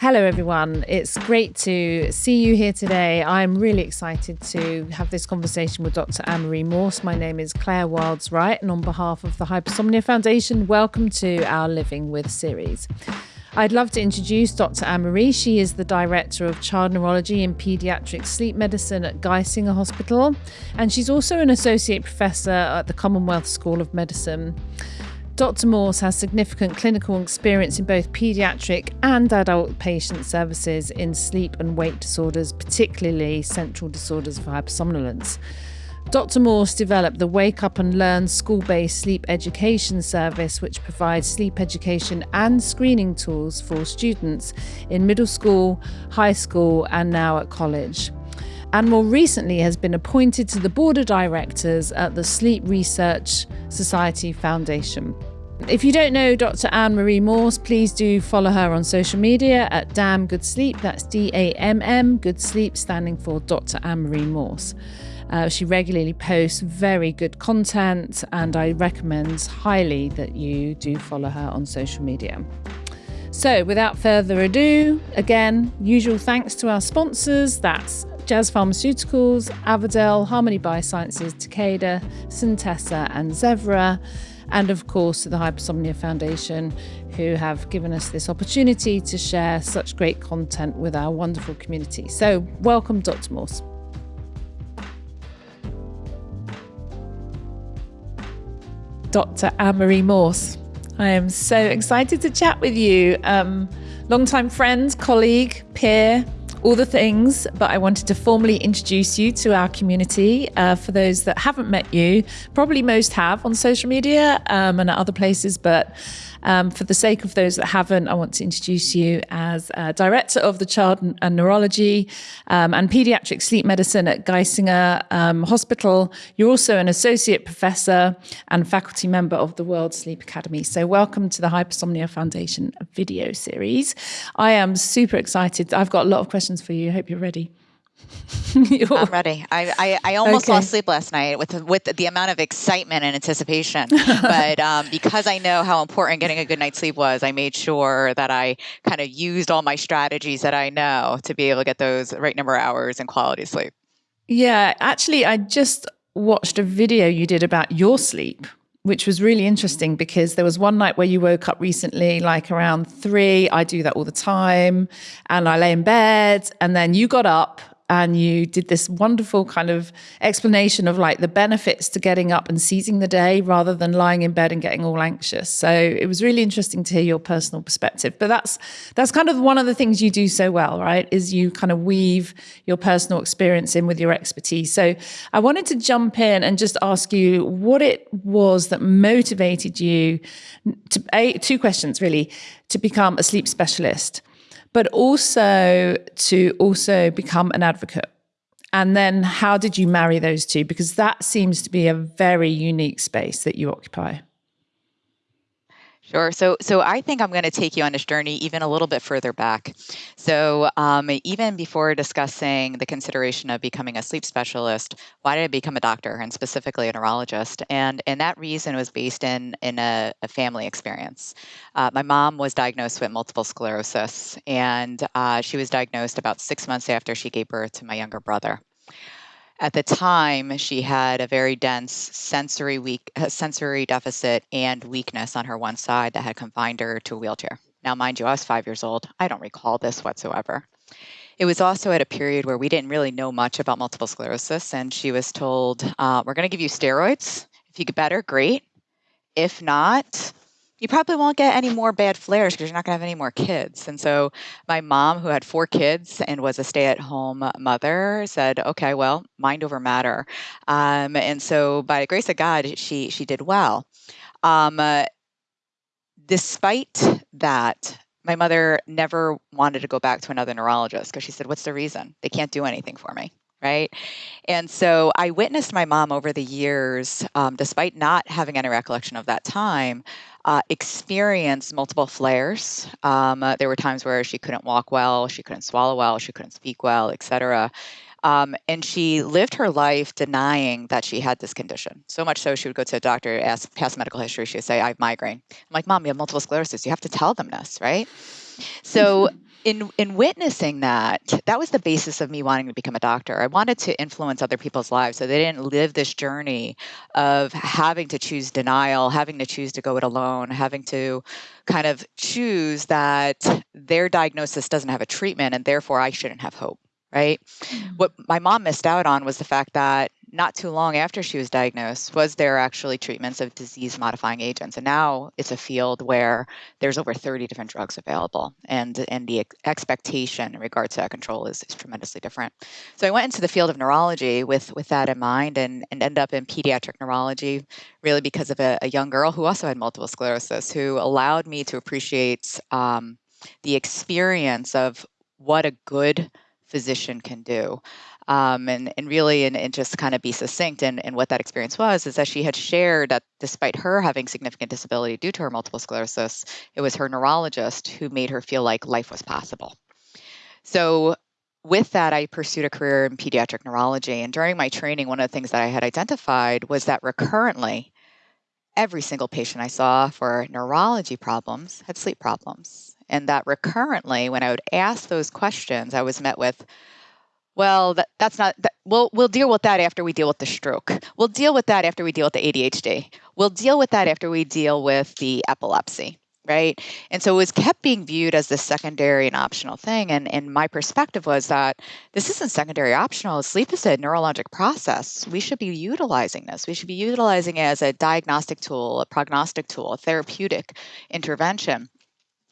Hello, everyone. It's great to see you here today. I'm really excited to have this conversation with Dr. Anne-Marie Morse. My name is Claire Wilds Wright, and on behalf of the Hypersomnia Foundation, welcome to our Living With series. I'd love to introduce Dr. Anne-Marie. She is the Director of Child Neurology and Pediatric Sleep Medicine at Geisinger Hospital, and she's also an Associate Professor at the Commonwealth School of Medicine. Dr. Morse has significant clinical experience in both paediatric and adult patient services in sleep and wake disorders, particularly central disorders of hypersomnolence. Dr. Morse developed the Wake Up and Learn school based sleep education service, which provides sleep education and screening tools for students in middle school, high school, and now at college and more recently has been appointed to the board of directors at the Sleep Research Society Foundation. If you don't know Dr. Anne Marie Morse, please do follow her on social media at Damn Good Sleep. That's D A M M, Good Sleep, standing for Dr. Anne Marie Morse. Uh, she regularly posts very good content, and I recommend highly that you do follow her on social media. So, without further ado, again, usual thanks to our sponsors. That's Jazz Pharmaceuticals, Avadel, Harmony Biosciences, Takeda, Centessa, and Zevra and of course to the Hypersomnia Foundation, who have given us this opportunity to share such great content with our wonderful community. So, welcome, Dr. Morse. Dr. Anne-Marie Morse. I am so excited to chat with you. Um, longtime friend, colleague, peer, all the things, but I wanted to formally introduce you to our community. Uh, for those that haven't met you, probably most have on social media um, and at other places, but um, for the sake of those that haven't, I want to introduce you as Director of the Child and Neurology um, and Pediatric Sleep Medicine at Geisinger um, Hospital. You're also an Associate Professor and Faculty Member of the World Sleep Academy. So welcome to the Hypersomnia Foundation video series. I am super excited. I've got a lot of questions for you. I hope you're ready. I'm ready. I, I, I almost okay. lost sleep last night with with the amount of excitement and anticipation. but um, because I know how important getting a good night's sleep was, I made sure that I kind of used all my strategies that I know to be able to get those right number of hours and quality sleep. Yeah, actually, I just watched a video you did about your sleep which was really interesting because there was one night where you woke up recently, like around three. I do that all the time. And I lay in bed, and then you got up and you did this wonderful kind of explanation of like the benefits to getting up and seizing the day rather than lying in bed and getting all anxious. So it was really interesting to hear your personal perspective. But that's that's kind of one of the things you do so well, right? Is you kind of weave your personal experience in with your expertise. So I wanted to jump in and just ask you what it was that motivated you to a, two questions really to become a sleep specialist but also to also become an advocate. And then how did you marry those two? Because that seems to be a very unique space that you occupy. Sure. So, so I think I'm going to take you on this journey even a little bit further back. So, um, even before discussing the consideration of becoming a sleep specialist, why did I become a doctor and specifically a neurologist? And and that reason was based in in a, a family experience. Uh, my mom was diagnosed with multiple sclerosis, and uh, she was diagnosed about six months after she gave birth to my younger brother. At the time, she had a very dense sensory weak uh, sensory deficit and weakness on her one side that had confined her to a wheelchair. Now, mind you, I was five years old. I don't recall this whatsoever. It was also at a period where we didn't really know much about multiple sclerosis, and she was told, uh, "We're going to give you steroids. If you get better, great. If not, you probably won't get any more bad flares because you're not going to have any more kids. And so my mom, who had four kids and was a stay at home mother, said, okay, well, mind over matter. Um, and so by the grace of God, she, she did well. Um, uh, despite that, my mother never wanted to go back to another neurologist because she said, what's the reason? They can't do anything for me right? And so I witnessed my mom over the years, um, despite not having any recollection of that time, uh, experienced multiple flares. Um, uh, there were times where she couldn't walk well, she couldn't swallow well, she couldn't speak well, etc. Um, and she lived her life denying that she had this condition. So much so, she would go to a doctor, ask past medical history. She would say, "I have migraine." I'm like, "Mom, you have multiple sclerosis. You have to tell them this, right?" So in in witnessing that, that was the basis of me wanting to become a doctor. I wanted to influence other people's lives so they didn't live this journey of having to choose denial, having to choose to go it alone, having to kind of choose that their diagnosis doesn't have a treatment and therefore I shouldn't have hope right? Mm-hmm. What my mom missed out on was the fact that not too long after she was diagnosed was there actually treatments of disease modifying agents and now it's a field where there's over 30 different drugs available and and the ex- expectation in regards to that control is, is tremendously different so i went into the field of neurology with with that in mind and and ended up in pediatric neurology really because of a, a young girl who also had multiple sclerosis who allowed me to appreciate um, the experience of what a good physician can do. Um, and, and really, and, and just kind of be succinct and, and what that experience was is that she had shared that despite her having significant disability due to her multiple sclerosis, it was her neurologist who made her feel like life was possible. So with that, I pursued a career in pediatric neurology. And during my training, one of the things that I had identified was that recurrently, every single patient I saw for neurology problems had sleep problems and that recurrently when i would ask those questions i was met with well that, that's not that, we'll, we'll deal with that after we deal with the stroke. We'll deal with that after we deal with the adhd we'll deal with that after we deal with the epilepsy right? And so it was kept being viewed as the secondary and optional thing and, and my perspective was that this isn't secondary optional. Sleep is a neurologic process. We should be utilizing this. We should be utilizing it as a diagnostic tool a prognostic tool a therapeutic intervention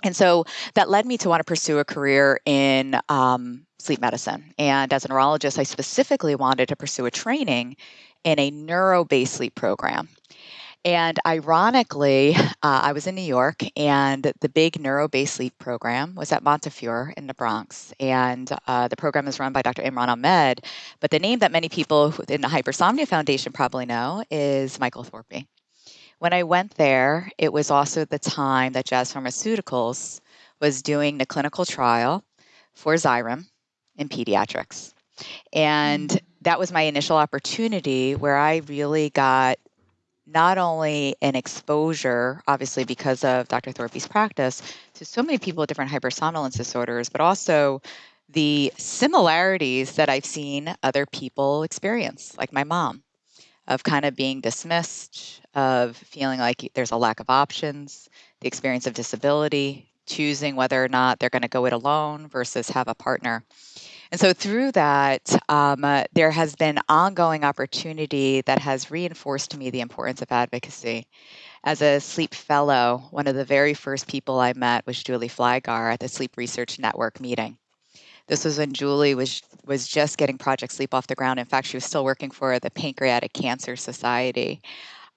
and so that led me to want to pursue a career in um, sleep medicine. And as a neurologist, I specifically wanted to pursue a training in a neuro based sleep program. And ironically, uh, I was in New York, and the big neuro based sleep program was at Montefiore in the Bronx. And uh, the program is run by Dr. Imran Ahmed. But the name that many people in the Hypersomnia Foundation probably know is Michael Thorpy. When I went there, it was also the time that Jazz Pharmaceuticals was doing the clinical trial for Xyrem in pediatrics. And that was my initial opportunity where I really got not only an exposure, obviously because of Dr. Thorpy's practice, to so many people with different hypersomnolence disorders, but also the similarities that I've seen other people experience, like my mom of kind of being dismissed, of feeling like there's a lack of options, the experience of disability, choosing whether or not they're going to go it alone versus have a partner. And so through that, um, uh, there has been ongoing opportunity that has reinforced to me the importance of advocacy. As a sleep fellow, one of the very first people I met was Julie Flygare at the Sleep Research Network meeting. This was when Julie was was just getting Project Sleep off the ground. In fact, she was still working for the Pancreatic Cancer Society.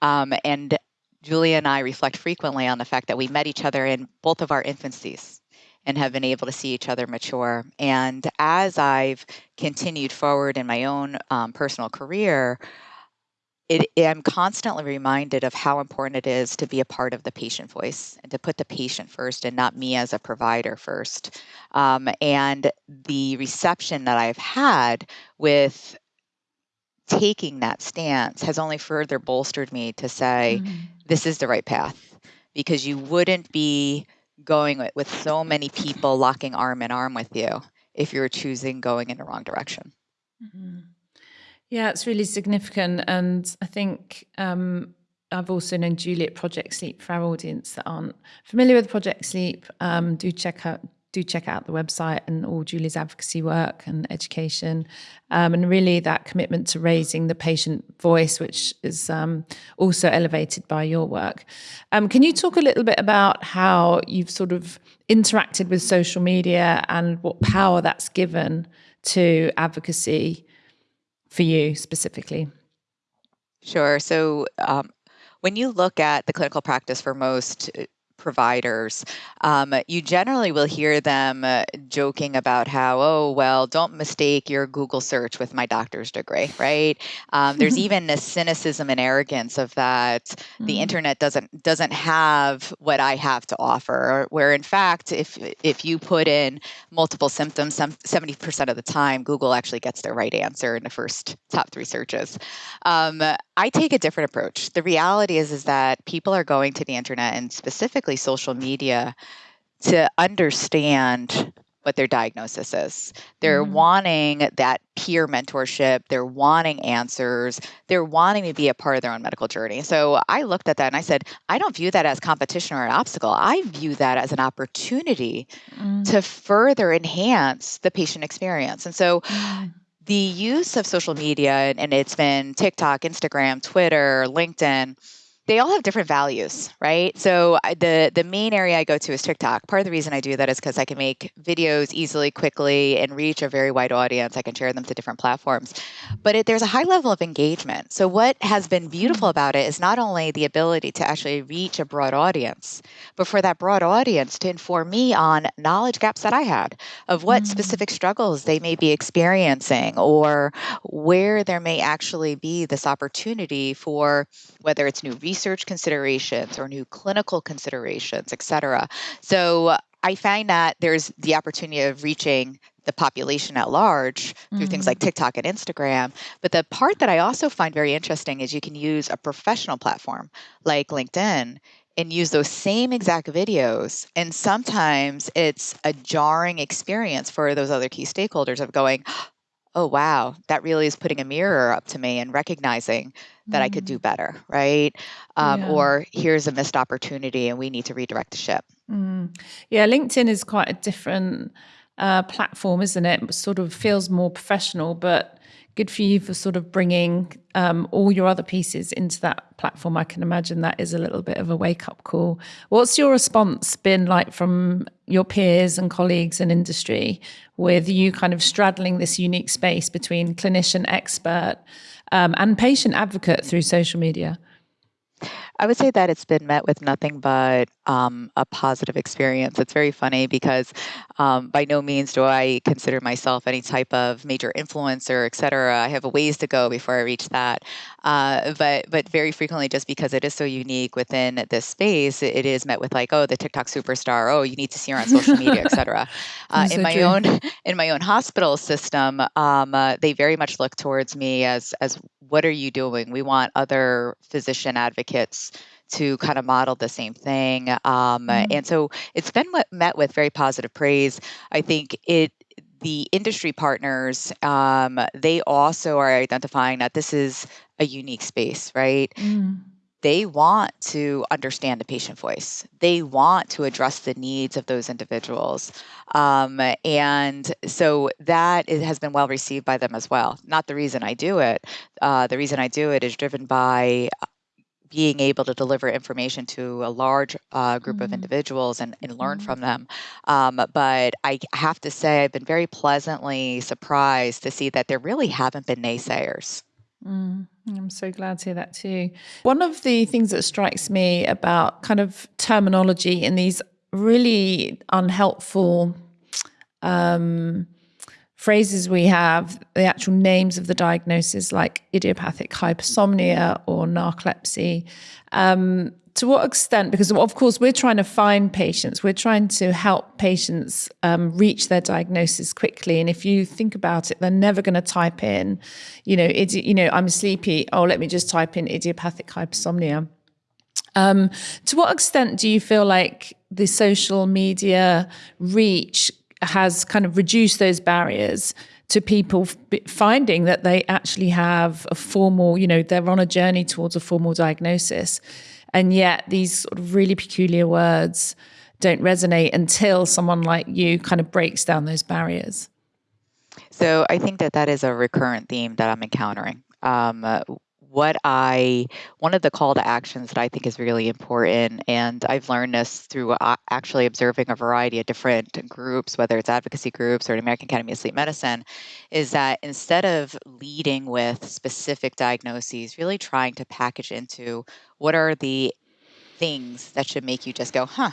Um, and Julia and I reflect frequently on the fact that we met each other in both of our infancies and have been able to see each other mature. And as I've continued forward in my own um, personal career, it, I'm constantly reminded of how important it is to be a part of the patient voice and to put the patient first and not me as a provider first. Um, and the reception that I've had with taking that stance has only further bolstered me to say, mm-hmm. this is the right path because you wouldn't be going with, with so many people locking arm in arm with you if you're choosing going in the wrong direction. Mm-hmm. Yeah, it's really significant. And I think um, I've also known Juliet Project Sleep for our audience that aren't familiar with Project Sleep. Um, do check out do check out the website and all Julie's advocacy work and education, um, and really that commitment to raising the patient voice, which is um, also elevated by your work. Um, can you talk a little bit about how you've sort of interacted with social media and what power that's given to advocacy for you specifically? Sure. So, um, when you look at the clinical practice for most providers, um, you generally will hear them uh, joking about how, oh, well, don't mistake your Google search with my doctor's degree, right? Um, there's even this cynicism and arrogance of that mm-hmm. the internet doesn't doesn't have what I have to offer. Where in fact, if if you put in multiple symptoms, some seventy percent of the time, Google actually gets the right answer in the first top three searches. Um, I take a different approach. The reality is is that people are going to the internet and specifically social media to understand what their diagnosis is. They're mm. wanting that peer mentorship, they're wanting answers, they're wanting to be a part of their own medical journey. So I looked at that and I said, I don't view that as competition or an obstacle. I view that as an opportunity mm. to further enhance the patient experience. And so mm. the use of social media, and it's been TikTok, Instagram, Twitter, LinkedIn they all have different values, right? So the the main area I go to is TikTok. Part of the reason I do that is because I can make videos easily, quickly, and reach a very wide audience. I can share them to different platforms, but it, there's a high level of engagement. So what has been beautiful mm. about it is not only the ability to actually reach a broad audience, but for that broad audience to inform me on knowledge gaps that I had of what mm-hmm. specific struggles they may be experiencing or where there may actually be this opportunity for whether it's new research research considerations or new clinical considerations, et cetera. So I find that there's the opportunity of reaching the population at large through mm. things like mm. TikTok and Instagram. But the part that I also find very interesting is you can use a professional platform like LinkedIn and use those same exact videos. And sometimes it's a jarring experience for those other key stakeholders of going, oh, wow, that really is putting a mirror up to me and recognizing that I could do mm. better, right? Um, Yeah. Or here's a missed opportunity and we need to redirect the ship. Mm. Yeah, LinkedIn is quite a different uh, platform, isn't it? it? Sort of feels more professional, but good for you for sort of bringing um, all your other pieces into that platform. I can imagine that is a little bit of a wake up call. What's your response been like from your peers and colleagues in industry with you kind of straddling this unique space between clinician expert um, and patient advocate through social media? I would say that it's been met with nothing but um, a positive experience. It's very funny because um, by no means do I consider myself any type of major influencer, et cetera. I have a ways to go before I reach that. Uh, but but very frequently, just because it is so unique within this space, it is met with like, oh, the TikTok superstar. Oh, you need to see her on social media, et cetera. Uh, in so my true. own in my own hospital system, um, uh, they very much look towards me as as what are you doing? We want other physician advocates to kind of model the same thing. Um, mm-hmm. And so it's been met with very positive praise. I think it the industry partners um, they also are identifying that this is a unique space right mm. They want to understand the patient voice they want to address the needs of those individuals um, and so that has been well received by them as well not the reason i do it uh, the reason i do it is driven by being able to deliver information to a large uh, group mm-hmm. of individuals and, and learn mm-hmm. from them. Um, but I have to say, I've been very pleasantly surprised to see that there really haven't been naysayers. Mm, I'm so glad to hear that too. One of the things that strikes me about kind of terminology in these really unhelpful um, phrases we have, the actual names of the diagnosis, like idiopathic hypersomnia or narcolepsy. Um, to what extent? Because of course we're trying to find patients, we're trying to help patients um, reach their diagnosis quickly. And if you think about it, they're never going to type in, you know, idi- you know, I'm sleepy. Oh, let me just type in idiopathic hypersomnia. Um, to what extent do you feel like the social media reach has kind of reduced those barriers to people finding that they actually have a formal, you know, they're on a journey towards a formal diagnosis. And yet these sort of really peculiar words don't resonate until someone like you kind of breaks down those barriers. So I think that that is a recurrent theme that I'm encountering. Um, what I, one of the call to actions that I think is really important, and I've learned this through uh, actually observing a variety of different groups, whether it's advocacy groups or the American Academy of Sleep Medicine, is that instead of leading with specific diagnoses, really trying to package into what are the things that should make you just go, huh.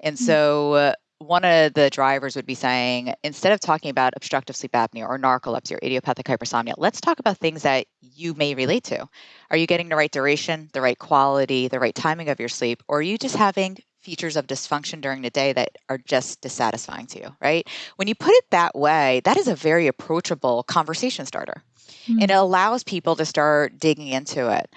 And mm. so, uh, one of the drivers would be saying instead of talking about obstructive sleep apnea or narcolepsy or idiopathic hypersomnia, let's talk about things that you may relate to. Are you getting the right duration, the right quality, the right timing of your sleep, or are you just having features of dysfunction during the day that are just dissatisfying to you, right? When you put it that way, that is a very approachable conversation starter. Mm-hmm. And it allows people to start digging into it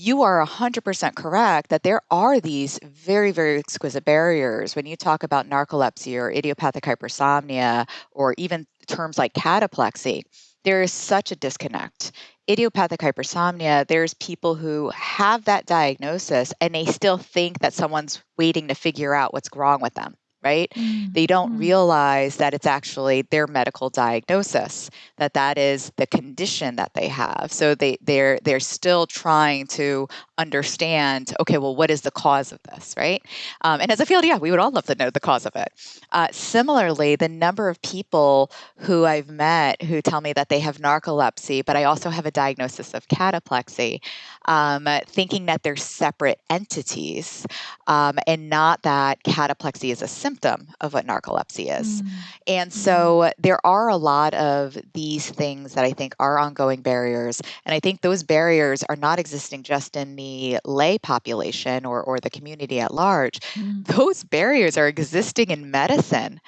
you are 100% correct that there are these very, very exquisite barriers when you talk about narcolepsy or idiopathic hypersomnia or even terms like cataplexy. There is such a disconnect. Idiopathic hypersomnia, there's people who have that diagnosis and they still think that someone's waiting to figure out what's wrong with them right? Mm. They don't mm. realize that it's actually their medical diagnosis, that that is the condition that they have. So they they're they're still trying to understand. Okay, well, what is the cause of this, right? Um, and as a field, yeah, we would all love to know the cause of it. Uh, similarly, the number of people who I've met who tell me that they have narcolepsy, but I also have a diagnosis of cataplexy, um, thinking that they're separate entities um, and not that cataplexy is a symptom of what narcolepsy is. Mm. And so there are a lot of these things that I think are ongoing barriers. And I think those barriers are not existing just in the lay population or, or the community at large. Mm. Those barriers are existing in medicine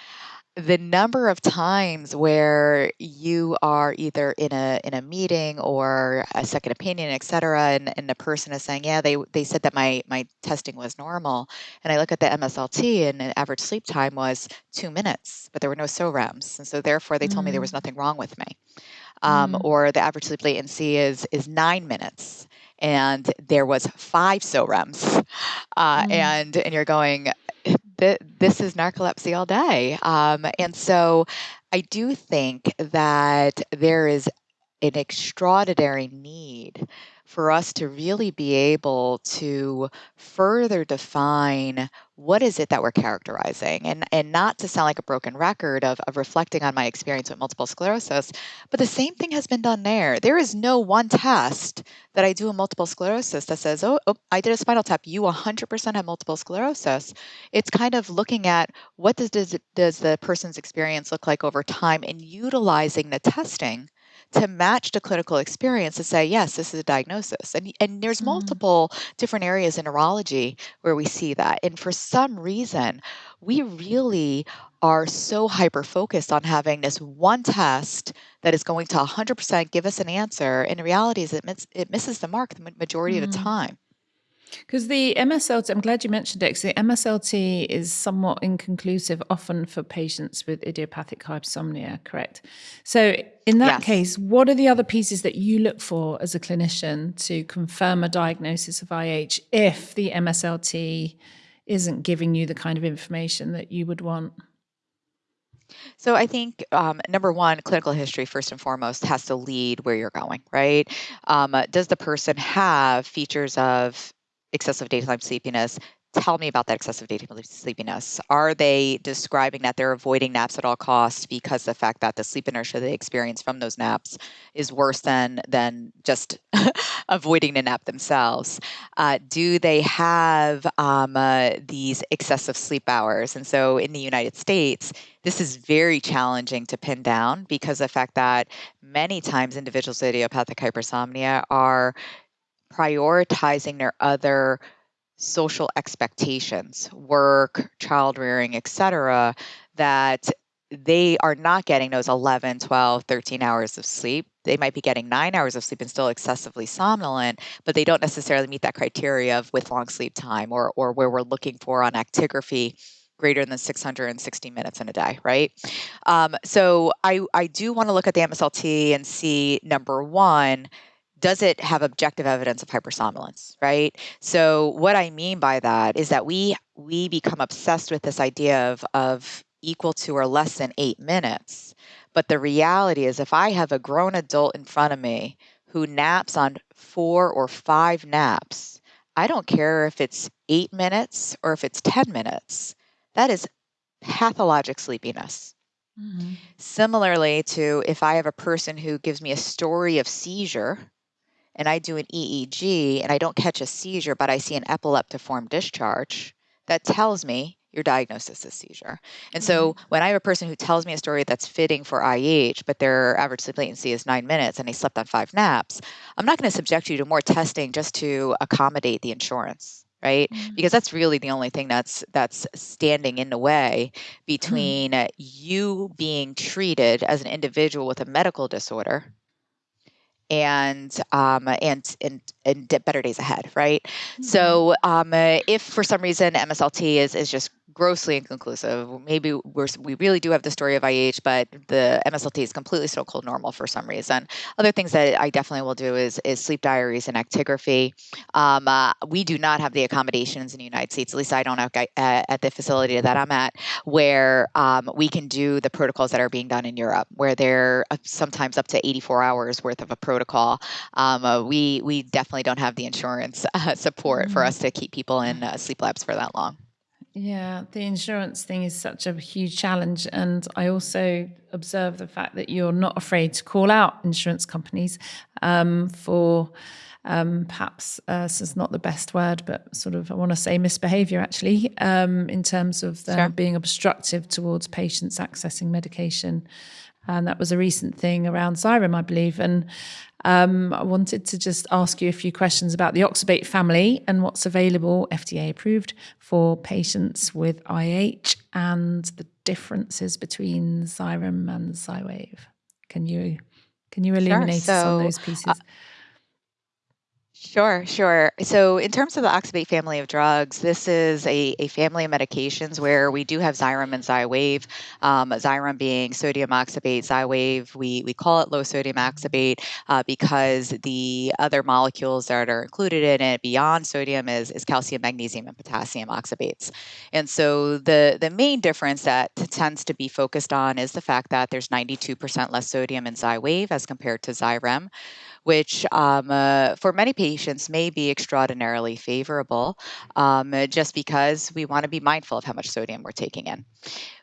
the number of times where you are either in a in a meeting or a second opinion, et cetera, and, and the person is saying, yeah, they they said that my my testing was normal, and I look at the MSLT and the average sleep time was two minutes, but there were no SOREMs, and so therefore they told me there was mm. nothing wrong with me, um, mm. or the average sleep latency is is nine minutes, and there was five SOREMs, uh, mm. and and you're going, this is narcolepsy all day. Um, and so I do think that there is an extraordinary need for us to really be able to further define what is it that we're characterizing and and not to sound like a broken record of, of reflecting on my experience with multiple sclerosis but the same thing has been done there. There is no one test that i do in multiple sclerosis that says oh, oh i did a spinal tap. You 100% have multiple sclerosis. It's kind of looking at what does, does, does the person's experience look like over time and utilizing the testing to match the clinical experience to say, yes, this is a diagnosis. And, and there's mm. multiple different areas in neurology where we see that. And for some reason, we really are so hyper focused on having this one test that is going to 100% give us an answer. And the reality is it, miss, it misses the mark the majority mm. of the mm. time. Because the MSLT, I'm glad you mentioned it, because the MSLT is somewhat inconclusive often for patients with idiopathic hypersomnia, correct? So, in that yes. case, what are the other pieces that you look for as a clinician to confirm a diagnosis of IH if the MSLT isn't giving you the kind of information that you would want? So I think um, number one, clinical history first and foremost has to lead where you're going, right? Um, does the person have features of excessive daytime sleepiness. Tell me about that excessive daytime sleepiness. Are they describing that they're avoiding naps at all costs because the fact that the sleep inertia they experience from those naps is worse than than just avoiding the nap themselves? Uh, do they have um, uh, these excessive sleep hours? And so in the United States, this is very challenging to pin down because the fact that many times individuals with idiopathic hypersomnia are prioritizing their other social expectations, work, child rearing, etc., that they are not getting those 11, 12, 13 hours of sleep. They might be getting nine hours of sleep and still excessively somnolent, but they don't necessarily meet that criteria of with long sleep time or, or where we're looking for on actigraphy greater than 660 minutes in a day, right? Um, so I, I do want to look at the MSLT and see number one, does it have objective evidence of hypersomnolence right? So what i mean by that is that we we become obsessed with this idea of of equal to or less than eight minutes. But the reality is if i have a grown adult in front of me who naps on four or five naps i don't care if it's eight minutes or if it's 10 minutes. That is pathologic sleepiness. Mm-hmm. Similarly, to if I have a person who gives me a story of seizure, and I do an EEG and I don't catch a seizure, but I see an epileptiform discharge, that tells me your diagnosis is seizure. And so mm-hmm. when I have a person who tells me a story that's fitting for IH, but their average sleep latency is nine minutes and they slept on five naps, I'm not going to subject you to more testing just to accommodate the insurance right mm-hmm. because that's really the only thing that's that's standing in the way mm-hmm. between mm-hmm. you being treated as an individual with a medical disorder and um, and and and better days ahead, right? Mm-hmm. So um, if for some reason MSLT is is just grossly inconclusive. Maybe we're, we really do have the story of IH, but the MSLT is completely so-called normal for some reason. Other things that I definitely will do is, is sleep diaries and actigraphy. Um, uh, we do not have the accommodations in the United States, at least I don't have uh, at the facility that I'm at, where um, we can do the protocols that are being done in Europe, where they're uh, sometimes up to 84 hours worth of a protocol. Um, uh, we, we definitely don't have the insurance uh, support mm-hmm. for us to keep people in uh, sleep labs for that long. Yeah, the insurance thing is such a huge challenge. And I also observe the fact that you're not afraid to call out insurance companies um, for um, perhaps, uh, this is not the best word, but sort of, I want to say misbehavior actually, um, in terms of sure. being obstructive towards patients accessing medication. And that was a recent thing around Xyrem, I believe. And um, I wanted to just ask you a few questions about the oxybate family and what's available, FDA approved, for patients with IH and the differences between Xyrem and Xywav. Can you can you illuminate sure. so, us on those pieces? Uh, Sure, sure. So, in terms of the oxybate family of drugs, this is a, a family of medications where we do have Xyrem and Xywav. Um, Xyrem being sodium oxybate, Xywav, we, we call it low sodium oxybate uh, because the other molecules that are included in it beyond sodium is, is calcium, magnesium, and potassium oxybates. And so, the, the main difference that tends to be focused on is the fact that there's 92% less sodium in Xywav as compared to Xyrem which um, uh, for many patients may be extraordinarily favorable um, just because we want to be mindful of how much sodium we're taking in.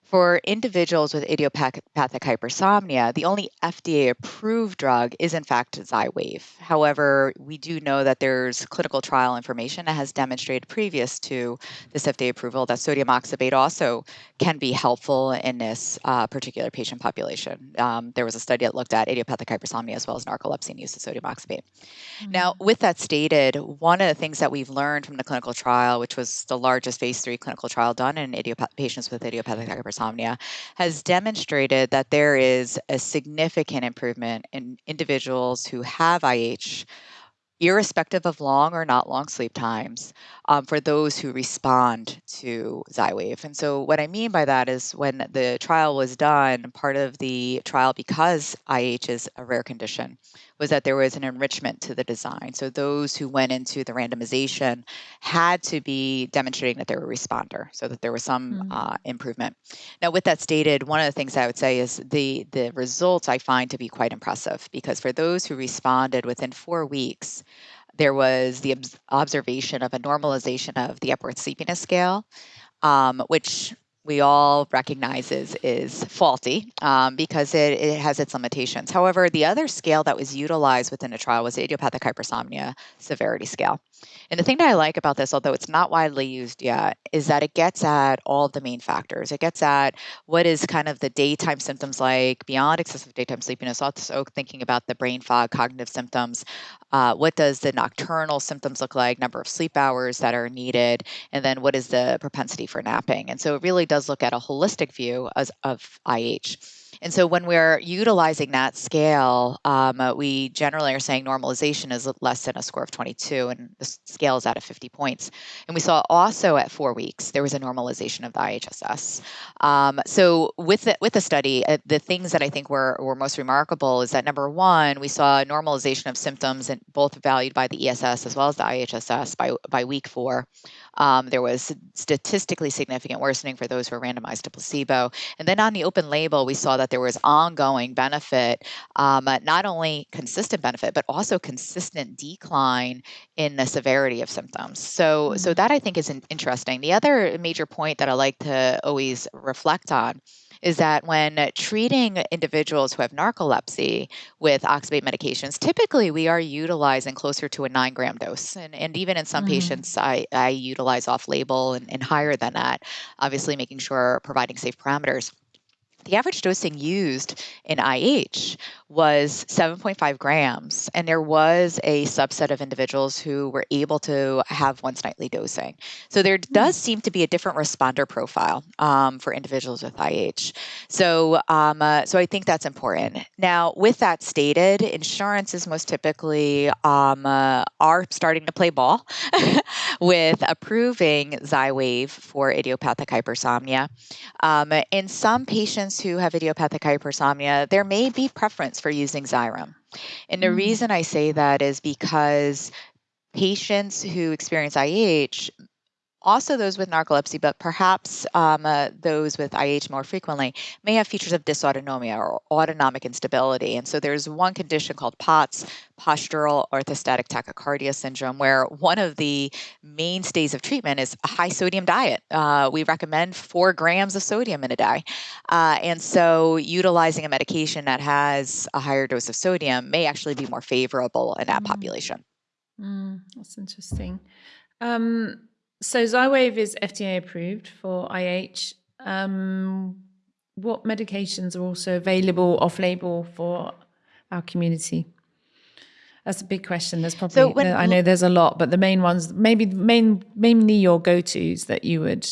For individuals with idiopathic hypersomnia, the only FDA approved drug is, in fact, Xywav. However, we do know that there's clinical trial information that has demonstrated previous to this FDA approval that sodium oxybate also can be helpful in this uh, particular patient population. Um, there was a study that looked at idiopathic hypersomnia as well as narcolepsy and use of sodium oxybate. Mm-hmm. Now, with that stated, one of the things that we've learned from the clinical trial, which was the largest phase three clinical trial done in idiop- patients with idiopathic hypersomnia, insomnia has demonstrated that there is a significant improvement in individuals who have IH irrespective of long or not long sleep times, um, for those who respond to Xywav. And so, what I mean by that is when the trial was done, part of the trial, because IH is a rare condition, was that there was an enrichment to the design. So those who went into the randomization had to be demonstrating that they were a responder, so that there was some mm-hmm. uh, improvement. Now, with that stated, one of the things I would say is the the results I find to be quite impressive because for those who responded within four weeks, there was the observation of a normalization of the Epworth Sleepiness Scale, um, which we all recognize is, is faulty um, because it, it has its limitations. However, the other scale that was utilized within the trial was the idiopathic hypersomnia severity scale. And the thing that I like about this, although it's not widely used yet, is that it gets at all of the main factors. It gets at what is kind of the daytime symptoms like beyond excessive daytime sleepiness, also thinking about the brain fog, cognitive symptoms. Uh, what does the nocturnal symptoms look like, number of sleep hours that are needed, and then what is the propensity for napping? And so it really does look at a holistic view as, of IH. And so when we're utilizing that scale, um, uh, we generally are saying normalization is less than a score of 22, and the scale is out of 50 points. And we saw also at four weeks there was a normalization of the IHSS. Um, so with the, with the study, uh, the things that I think were, were most remarkable is that number one, we saw normalization of symptoms, and both valued by the ESS as well as the IHSS by by week four. Um, there was statistically significant worsening for those who were randomized to placebo. And then on the open label, we saw that there was ongoing benefit, um, not only consistent benefit, but also consistent decline in the severity of symptoms. So, mm-hmm. so that I think is interesting. The other major point that I like to always reflect on is that when treating individuals who have narcolepsy with oxybate medications, typically we are utilizing closer to a nine gram dose. And, and even in some mm. patients, I, I utilize off label and, and higher than that, obviously making sure providing safe parameters the average dosing used in IH was 7.5 grams. And there was a subset of individuals who were able to have once nightly dosing. So there hmm. does seem to be a different responder profile um, for individuals with IH. So, um, uh, so I think that's important. Now, with that stated, insurance is most typically um, uh, are starting to play ball with approving Xywav for idiopathic hypersomnia. Um, in some patients who have idiopathic hypersomnia, there may be preference for using Xyrem. And the mm. reason I say that is because patients who experience IH also those with narcolepsy, but perhaps um, uh, those with IH more frequently, may have features of dysautonomia or autonomic instability. And so there's one condition called POTS, postural orthostatic tachycardia syndrome, where one of the mainstays of treatment is a high sodium diet. Uh, we recommend four grams of sodium in a day. Uh, and so utilizing a medication that has a higher dose of sodium may actually be more favorable in that mm. population. Mm, that's interesting. Um, so Xywav is FDA approved for IH. Um, what medications are also available off-label for our community? That's a big question. There's probably so when, I know there's a lot, but the main ones, maybe main mainly your go-tos that you would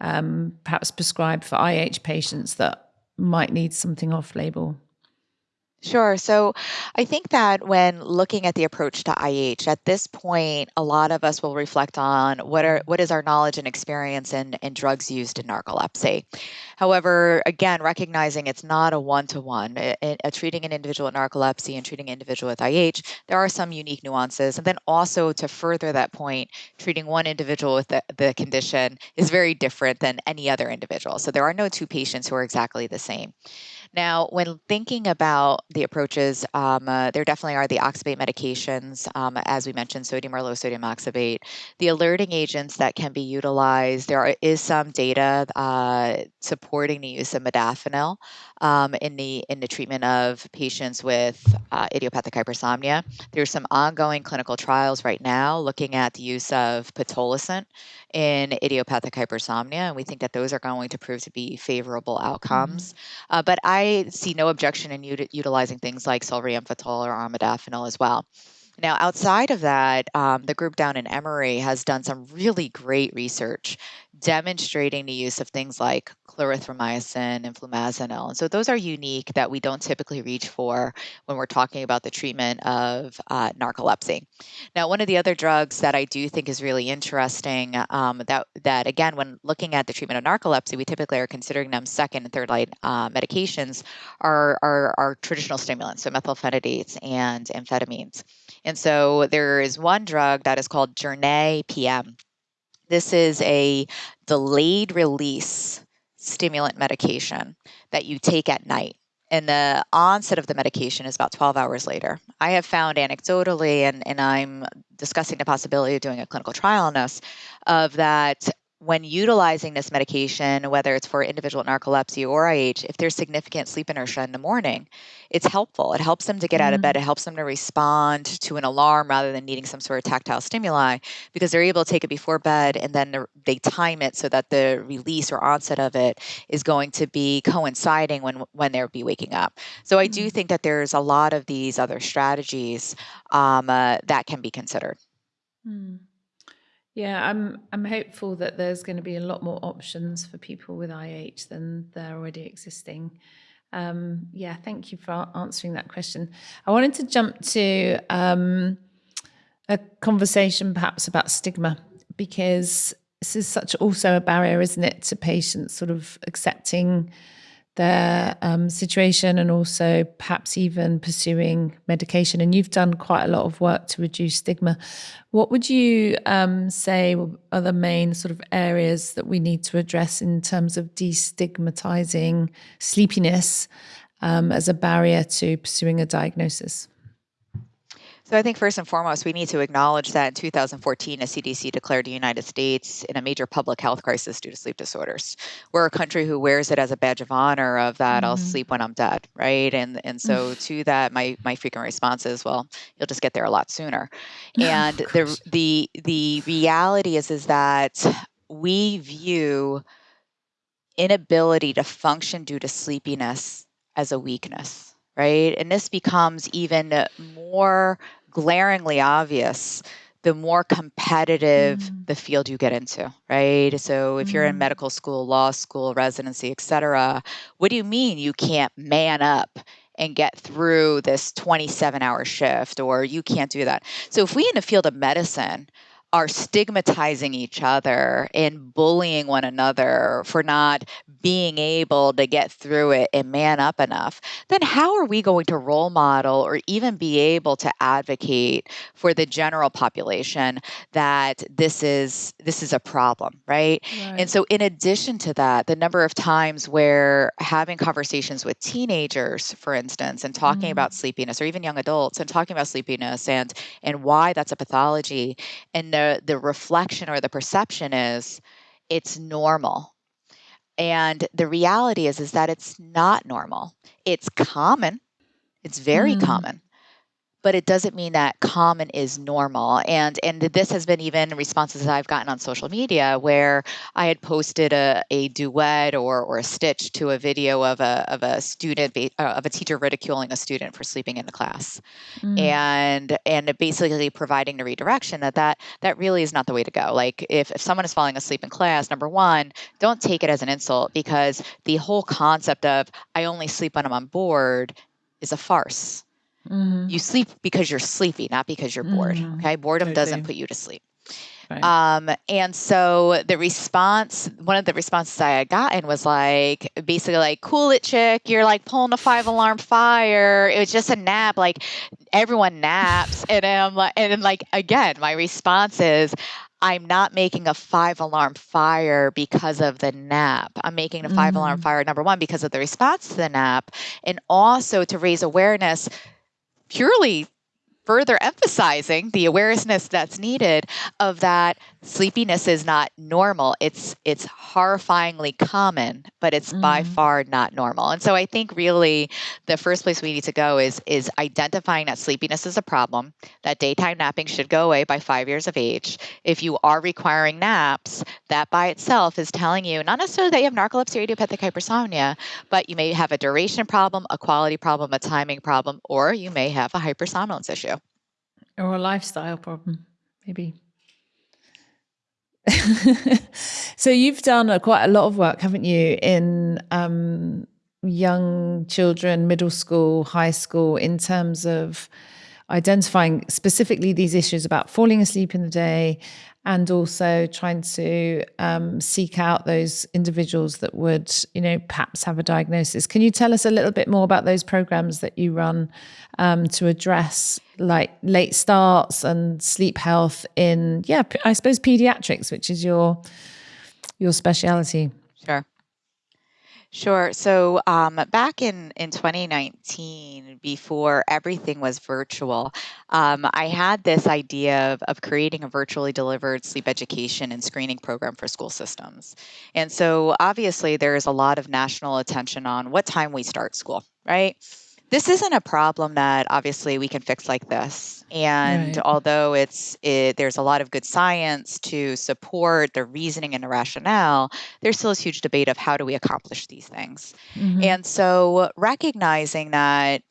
um, perhaps prescribe for IH patients that might need something off-label. Sure. So I think that when looking at the approach to IH, at this point, a lot of us will reflect on what are what is our knowledge and experience in, in drugs used in narcolepsy. However, again, recognizing it's not a one-to-one, eh, eh, treating an individual with narcolepsy and treating an individual with IH, there are some unique nuances. And then also to further that point, treating one individual with the, the condition is very different than any other individual. So there are no two patients who are exactly the same. Now, when thinking about the approaches, um, uh, there definitely are the oxybate medications, um, as we mentioned, sodium or low sodium oxybate. The alerting agents that can be utilized, there is some data uh, supporting the use of modafinil um, in the in the treatment of patients with uh, idiopathic hypersomnia. There's some ongoing clinical trials right now looking at the use of pitolisant in idiopathic hypersomnia, and we think that those are going to prove to be favorable outcomes. Mm-hmm. Uh, but I see no objection in utilizing things like solriamfetol or armodafinil as well. Now, outside of that, um, the group down in Emory has done some really great research demonstrating the use of things like clarithromycin and flumazenil. And so those are unique that we don't typically reach for when we're talking about the treatment of uh, narcolepsy. Now, one of the other drugs that I do think is really interesting um, that, that, again, when looking at the treatment of narcolepsy, we typically are considering them second and third line uh, medications are, are, are traditional stimulants, so methylphenidates and amphetamines. And so there is one drug that is called Jornay PM. This is a delayed release stimulant medication that you take at night. And the onset of the medication is about 12 hours later. I have found anecdotally, and, and I'm discussing the possibility of doing a clinical trial on this, of that when utilizing this medication, whether it's for individual narcolepsy or IH, if there's significant sleep inertia in the morning, it's helpful. It helps them to get out of bed. Mm. It helps them to respond to an alarm rather than needing some sort of tactile stimuli because they're able to take it before bed and then they time it so that the release or onset of it is going to be coinciding when when they'll be waking up. So I do mm. think that there's a lot of these other strategies um, uh, that can be considered. Mm. Yeah, I'm I'm hopeful that there's going to be a lot more options for people with IH than there are already existing. Um, yeah, thank you for answering that question. I wanted to jump to um, a conversation perhaps about stigma because this is such also a barrier, isn't it, to patients sort of accepting their um, situation and also perhaps even pursuing medication. And you've done quite a lot of work to reduce stigma. What would you um, say are the main sort of areas that we need to address in terms of destigmatizing sleepiness um, as a barrier to pursuing a diagnosis? So I think first and foremost, we need to acknowledge that in 2014, the CDC declared the United States in a major public health crisis due to sleep disorders. We're a country who wears it as a badge of honor of that mm-hmm. I'll sleep when I'm dead, right? And and so to that, my my frequent response is, well, you'll just get there a lot sooner. And the the the reality is is that we view inability to function due to sleepiness as a weakness right? And this becomes even more glaringly obvious the more competitive mm. the field you get into, right? So if you're in mm. medical school, law school, residency, et cetera, what do you mean you can't man up and get through this 27 hour shift or you can't do that? So if we in the field of medicine are stigmatizing each other and bullying one another for not being able to get through it and man up enough, then how are we going to role model or even be able to advocate for the general population that this is this is a problem, right? right? And so in addition to that, the number of times where having conversations with teenagers, for instance, and talking mm about sleepiness or even young adults and talking about sleepiness and and why that's a pathology and the the reflection or the perception is it's normal. And the reality is is that it's not normal. It's common. It's very mm. common but it doesn't mean that common is normal. And and this has been even responses that I've gotten on social media where I had posted a, a duet or, or a stitch to a video of a of a student uh, of a teacher ridiculing a student for sleeping in the class, mm. and and basically providing the redirection that that that really is not the way to go. Like if if someone is falling asleep in class, number one, don't take it as an insult because the whole concept of I only sleep when I'm on board is a farce Mm-hmm. You sleep because you're sleepy, not because you're bored. Mm-hmm. Okay. Boredom doesn't put you to sleep. Right. Um, and so the response, one of the responses I had gotten was like, basically like, cool it chick, you're like pulling a five alarm fire. It was just a nap. Like everyone naps. and I'm like, and then like, again, my response is, I'm not making a five alarm fire because of the nap. I'm making a 5 mm-hmm. alarm fire, number one, because of the response to the nap, and also to raise awareness purely further emphasizing the awareness that's needed of that sleepiness is not normal. It's it's horrifyingly common but it's mm. by far not normal. And so i think really the first place we need to go is is identifying that sleepiness is a problem that daytime napping should go away by 5 years of age. If you are requiring naps that by itself is telling you not necessarily that you have narcolepsy or idiopathic hypersomnia but you may have a duration problem a quality problem a timing problem or you may have a hypersomnolence issue or a lifestyle problem, maybe. so you've done a, quite a lot of work, haven't you, in um, young children, middle school, high school, in terms of identifying specifically these issues about falling asleep in the day and also trying to um, seek out those individuals that would, you know, perhaps have a diagnosis. Can you tell us a little bit more about those programs that you run um, to address like late starts and sleep health in, yeah, I suppose pediatrics, which is your your speciality? Sure. Sure. So um, back in, in 2019, before everything was virtual, um, I had this idea of, of creating a virtually delivered sleep education and screening program for school systems. And so obviously, there's a lot of national attention on what time we start school, right? This isn't a problem that obviously we can fix like this and right. although it's it, there's a lot of good science to support the reasoning and the rationale there's still this huge debate of how do we accomplish these things mm-hmm. and so recognizing that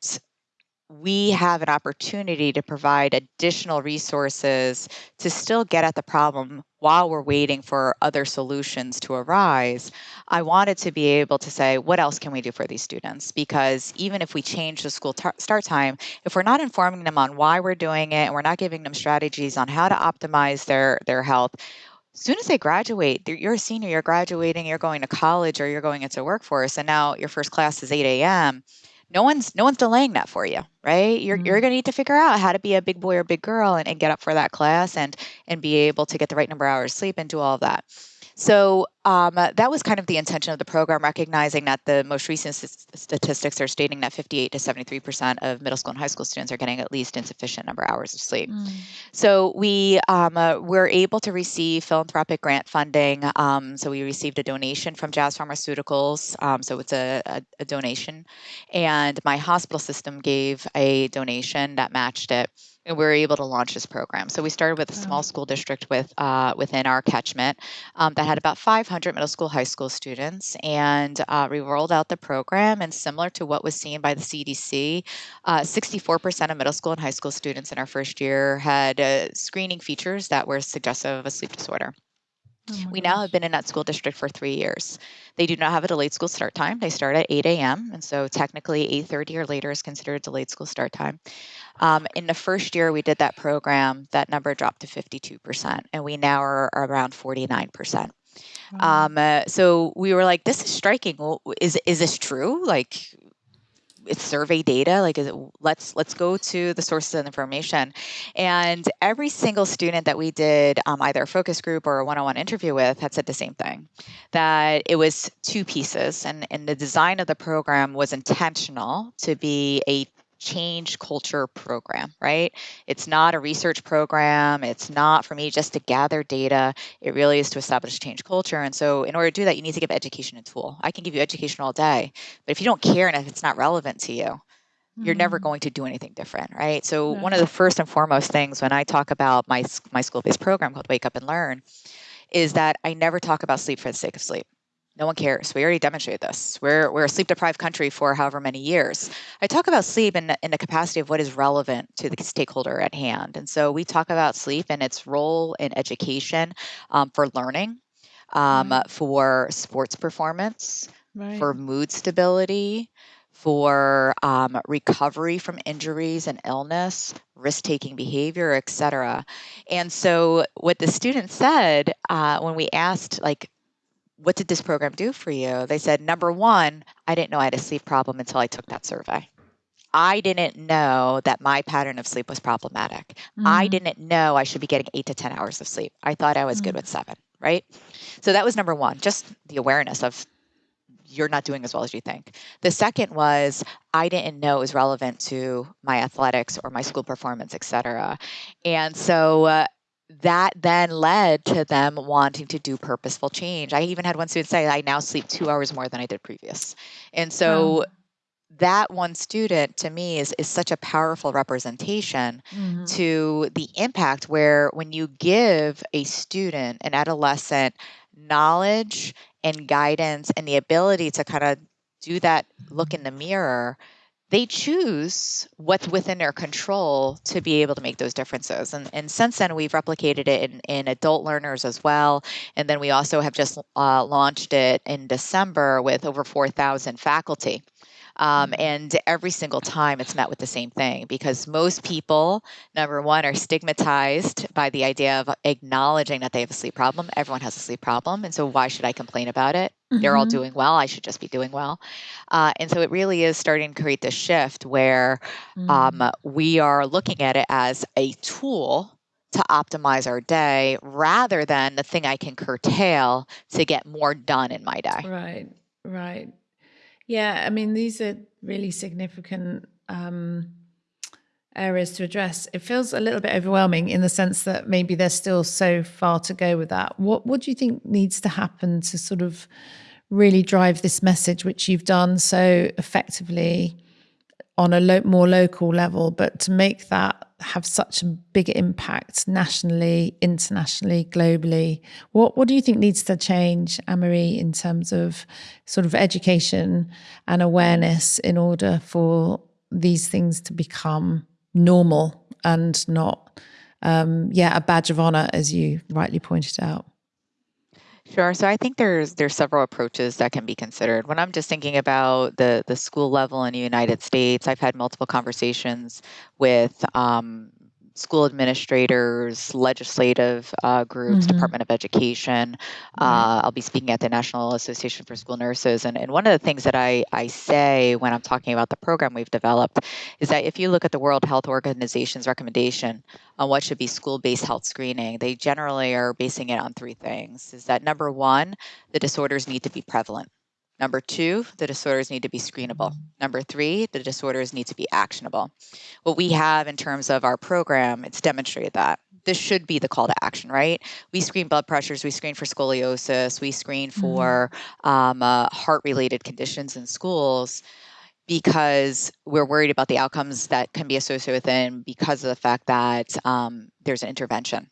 we have an opportunity to provide additional resources to still get at the problem while we're waiting for other solutions to arise. I wanted to be able to say, what else can we do for these students? Because even if we change the school tar- start time, if we're not informing them on why we're doing it and we're not giving them strategies on how to optimize their, their health, as soon as they graduate, you're a senior, you're graduating, you're going to college or you're going into workforce, and now your first class is 8 a.m no one's no one's delaying that for you right you're, mm-hmm. you're going to need to figure out how to be a big boy or big girl and, and get up for that class and and be able to get the right number of hours sleep and do all of that so um, that was kind of the intention of the program, recognizing that the most recent statistics are stating that 58 to 73 percent of middle school and high school students are getting at least insufficient number of hours of sleep. Mm. So we um, uh, were able to receive philanthropic grant funding. Um, so we received a donation from Jazz Pharmaceuticals. Um, so it's a, a, a donation, and my hospital system gave a donation that matched it and we were able to launch this program. So we started with a small school district with uh, within our catchment um, that had about 500 middle school, high school students, and uh, we rolled out the program. And similar to what was seen by the CDC, 64% uh, of middle school and high school students in our first year had uh, screening features that were suggestive of a sleep disorder. Oh we now have been in that school district for three years. They do not have a delayed school start time. They start at 8 a.m. and so technically 8:30 or later is considered a delayed school start time. Um, in the first year we did that program, that number dropped to 52%, and we now are, around 49%. Um, uh, so we were like, this is striking. Well, is is this true? Like, it's survey data like let's let's go to the sources of information. And every single student that we did um, either a focus group or a one-on-one interview with had said the same thing that it was two pieces and, and the design of the program was intentional to be a change culture program, right? It's not a research program. It's not for me just to gather data. It really is to establish change culture. And so, in order to do that, you need to give education a tool. I can give you education all day, but if you don't care and if it's not relevant to you, you're never mm-hmm. going to do anything different, right? So, one of the first and foremost things when I talk about my my school based program called Wake Up and Learn is that I never talk about sleep for the sake of sleep. No one cares. We already demonstrated this. We're, we're a sleep deprived country for however many years. I talk about sleep in, in the capacity of what is relevant to the stakeholder at hand. And so we talk about sleep and its role in education um, for learning, um, right. for sports performance, right. for mood stability, for um, recovery from injuries and illness, risk taking behavior, etc. And so, what the student said uh, when we asked, like, what did this program do for you? They said, number one, I didn't know I had a sleep problem until I took that survey. I didn't know that my pattern of sleep was problematic. Mm. I didn't know I should be getting eight to 10 hours of sleep. I thought I was mm. good with seven, right? So that was number one, just the awareness of you're not doing as well as you think. The second was I didn't know it was relevant to my athletics or my school performance, et cetera. And so uh, that then led to them wanting to do purposeful change. I even had one student say, I now sleep two hours more than I did previous. And so wow. that one student to me is, is such a powerful representation mm-hmm. to the impact where when you give a student, an adolescent, knowledge and guidance and the ability to kind of do that look in the mirror they choose what's within their control to be able to make those differences. And, and since then, we've replicated it in, in adult learners as well. And then we also have just uh, launched it in December with over 4,000 faculty. Um, mm-hmm. and every single time it's met with the same thing because most people, number one, are stigmatized by the idea of acknowledging that they have a sleep problem. Everyone has a sleep problem. And so why should I complain about it? They're all mm-hmm. doing well. I should just be doing well. Uh, and so it really is starting to create this shift where mm-hmm. um, mm. we are looking at it as a tool to optimize our day rather than the thing I can curtail to get more done in my day. Right, right. Yeah, I mean, these are really significant um, areas to address. It feels a little bit overwhelming in the sense that maybe there's still so far to go with that. What what do you think needs to happen to sort of really drive this message, which you've done so effectively on a lo- more local level, but to make that have such a big impact nationally, internationally, globally. What what do you think needs to change, Anne-Marie, in terms of sort of education and awareness in order for these things to become normal and not um, yeah, a badge of honor, as you rightly pointed out? Sure. So I think there's there's several approaches that can be considered. When I'm just thinking about the the school level in the United States, I've had multiple conversations with um, school administrators, legislative uh, groups, mm-hmm. Department of Education. Uh, I'll be speaking at the National Association for School Nurses. And, and one of the things that I, I say when I'm talking about the program we've developed is that if you look at the World Health Organization's recommendation on what should be school based health screening, they generally are basing it on three things. Is that number one, the disorders need to be prevalent. Number two, the disorders need to be screenable. Number three, the disorders need to be actionable. What we have in terms of our program, it's demonstrated that. This should be the call to action, right? We screen blood pressures, we screen for scoliosis, we screen mm-hmm. for mm-hmm. um, uh, heart related conditions in schools because we're worried about the outcomes that can be associated with them because of the fact that um, there's an intervention.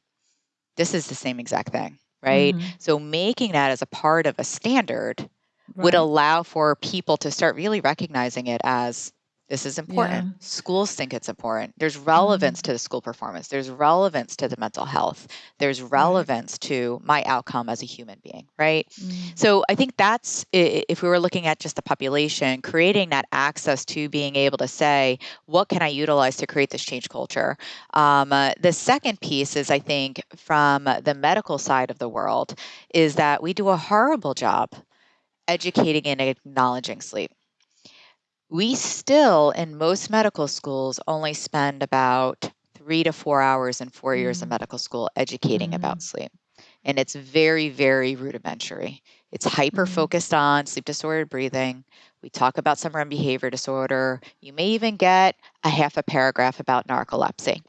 This is the same exact thing, right? Mm-hmm. So making that as a part of a standard right. would allow for people to start really recognizing it as this is important. Yeah. Schools think it's important. There's relevance mm-hmm. to the school performance. There's relevance to the mental health. There's relevance right. to my outcome as a human being, right? Mm-hmm. So I think that's if we were looking at just the population, creating that access to being able to say, what can I utilize to create this change culture? Um, uh, the second piece is, I think, from the medical side of the world, is that we do a horrible job educating and acknowledging sleep we still, in most medical schools, only spend about three to four hours in four years of mm. medical school educating about mm. sleep. And it's very, very rudimentary. It's hyper mm. focused on sleep disordered breathing. We talk about some REM behavior disorder. You may even get a half a paragraph about narcolepsy.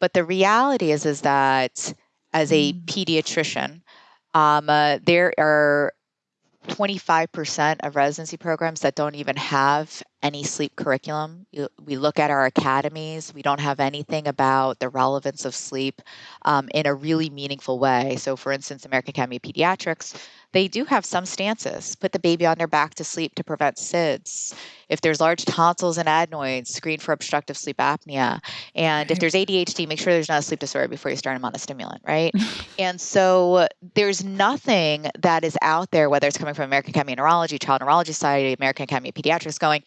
But the reality is, is that as a pediatrician, um, uh, there are 25% of residency programs that don't even have any sleep curriculum. we look at our academies, we don't have anything about the relevance of sleep um, in a really meaningful way. So, for instance, American Academy of Pediatrics, they do have some stances put the baby on their back to sleep to prevent SIDS. If there's large tonsils and adenoids, screen for obstructive sleep apnea. And if there's ADHD, make sure there's not a sleep disorder before you start them on a stimulant, right? and so there's nothing that is out there, whether it's coming from American Academy of Neurology, Child Neurology Society, American Academy of Pediatrics, going,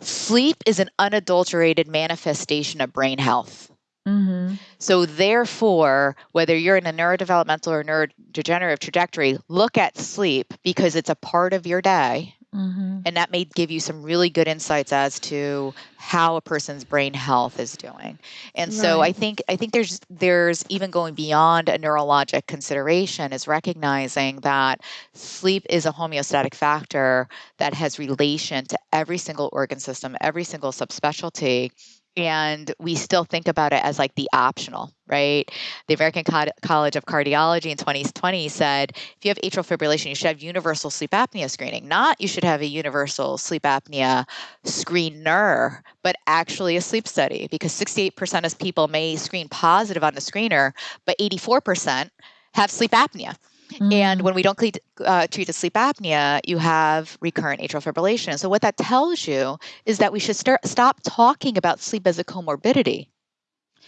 sleep is an unadulterated manifestation of brain health. Mm-hmm. So, therefore, whether you're in a neurodevelopmental or neurodegenerative trajectory, look at sleep because it's a part of your day. Mm-hmm. And that may give you some really good insights as to how a person's brain health is doing. And right. so I think I think there's there's even going beyond a neurologic consideration is recognizing that sleep is a homeostatic factor that has relation to every single organ system, every single subspecialty and we still think about it as like the optional, right? The American Co- College of Cardiology in 2020 said if you have atrial fibrillation, you should have universal sleep apnea screening. Not you should have a universal sleep apnea screener, but actually a sleep study because 68% of people may screen positive on the screener, but 84% have sleep apnea. Mm. And when we don't uh, treat the sleep apnea, you have recurrent atrial fibrillation. So what that tells you is that we should start stop talking about sleep as a comorbidity.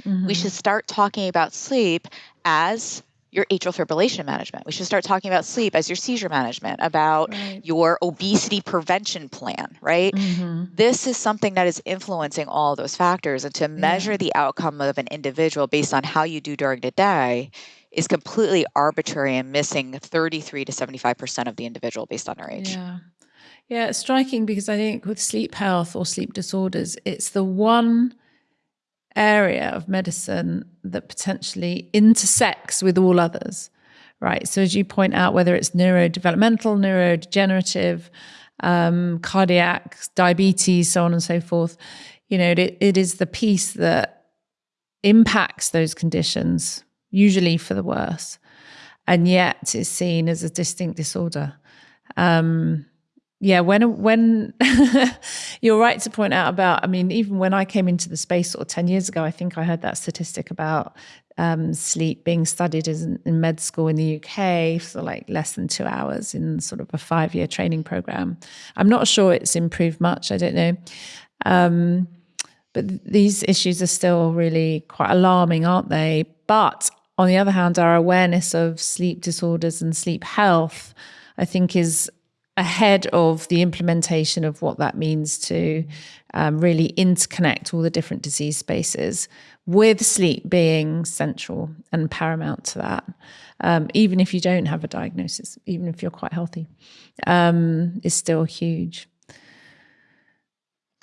Mm-hmm. We should start talking about sleep as your atrial fibrillation management. We should start talking about sleep as your seizure management, about right. your obesity prevention plan, right? Mm-hmm. This is something that is influencing all those factors. And to measure yeah. the outcome of an individual based on how you do during the day is completely arbitrary and missing 33 to 75% of the individual based on their age. Yeah. Yeah, it's striking because I think with sleep health or sleep disorders, it's the one area of medicine that potentially intersects with all others, right? So, as you point out, whether it's neurodevelopmental, neurodegenerative, um, cardiac, diabetes, so on and so forth, you know, it, it is the piece that impacts those conditions usually for the worse, and yet is seen as a distinct disorder. Um, yeah, when when you're right to point out about, I mean, even when I came into the space sort of ten years ago, I think I heard that statistic about um, sleep being studied in, in, med school in the UK for like less than two hours in sort of a five year training program. I'm not sure it's improved much. I don't know. Um, but these issues are still really quite alarming, aren't they? But on the other hand, our awareness of sleep disorders and sleep health, I think, is ahead of the implementation of what that means to um, really interconnect all the different disease spaces, with sleep being central and paramount to that. Um, even if you don't have a diagnosis, even if you're quite healthy, um, is still huge.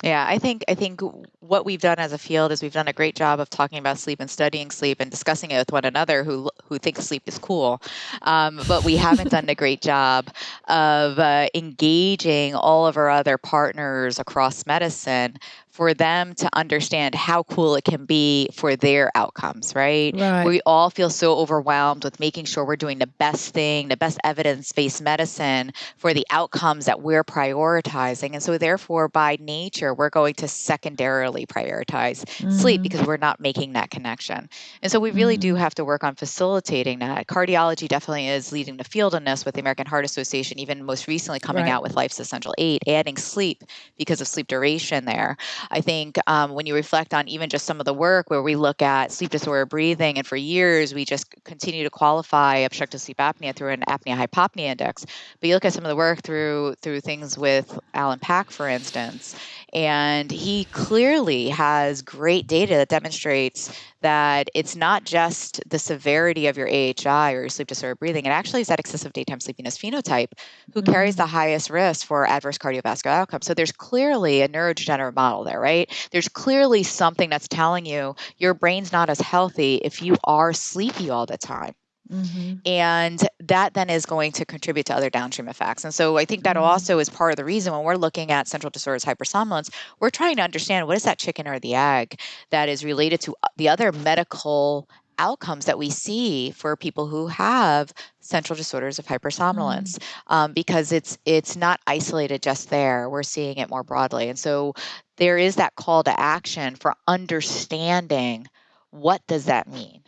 Yeah, I think I think what we've done as a field is we've done a great job of talking about sleep and studying sleep and discussing it with one another who who thinks sleep is cool, um, but we haven't done a great job of uh, engaging all of our other partners across medicine for them to understand how cool it can be for their outcomes, right? right? We all feel so overwhelmed with making sure we're doing the best thing, the best evidence based medicine for the outcomes that we're prioritizing. And so, therefore, by nature, we're going to secondarily prioritize mm-hmm. sleep because we're not making that connection. And so, we really mm-hmm. do have to work on facilitating that. Cardiology definitely is leading the field in this with the American Heart Association, even most recently coming right. out with Life's Essential Eight, adding sleep because of sleep duration there. I think um, when you reflect on even just some of the work where we look at sleep disorder breathing, and for years we just continue to qualify obstructive sleep apnea through an apnea hypopnea index. But you look at some of the work through through things with Allan Pack, for instance, and he clearly has great data that demonstrates that it's not just the severity of your AHI or your sleep disorder breathing, it actually is that excessive daytime sleepiness phenotype who mm-hmm. carries the highest risk for adverse cardiovascular outcomes. So there's clearly a neurodegenerative model there, right? There's clearly something that's telling you your brain's not as healthy if you are sleepy all the time. Mm-hmm. And that then is going to contribute to other downstream effects. And so I think that mm-hmm. also is part of the reason when we're looking at central disorders hypersomnolence, we're trying to understand what is that chicken or the egg that is related to uh, the other medical outcomes that we see for people who have central disorders of hypersomnolence mm. um, because it's it's not isolated just there we're seeing it more broadly and so there is that call to action for understanding what does that mean